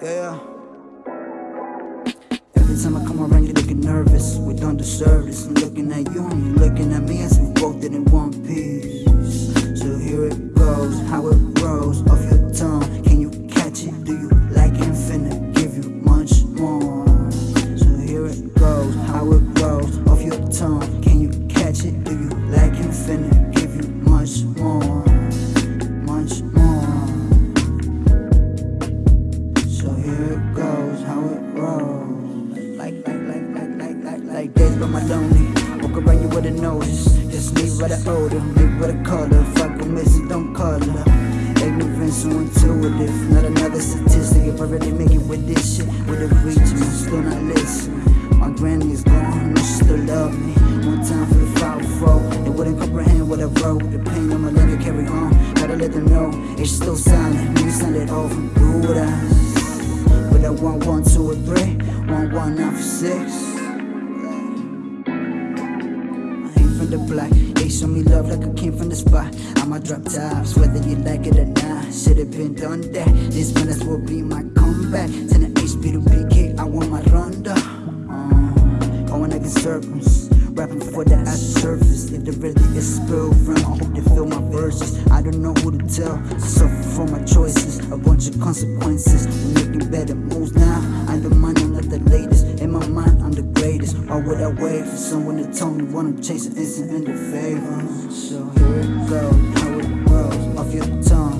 Yeah. Every time I come around, you looking nervous. We don't deserve this. I'm looking at you and you looking at me as we both did in one piece. So here it goes, how it rolls off your tongue. Can you catch it? Do you like it? Finna give you much more. So here it goes, how it rolls off your tongue. Can you catch it? Do you like it? Finna give you much more. Like, days by my lonely. Walk around you with a notice. Just leave by the odor, leave by the color. Fuck with missing, don't call it. Ignorant, so intuitive. Not another statistic. If I really make it with this shit, with a reach, man, still not listening. My granny is gone, no, she still love me. One time for the foul fro. They wouldn't comprehend what I wrote. The pain I'ma let it carry on. Gotta let them know it's still silent. Me sound it over. Do what I. But I want one, two, or three. One, one, nine for six. The block. They show me love like I came from the spot. I'ma drop tops, whether you like it or not. Should've been done that. This minutes will be my comeback. Turn the HP to PK. I want my ronda. Uh, going like in circles. Rapping for the after surface. If there really is spill from, I hope they feel my verses. I don't know who to tell. I suffer for my choices. A bunch of consequences. We're making better moves now. I'm the money, or would I wait for someone to tell me what I'm chasing isn't in the favor? So here it goes, now it rolls off your tongue.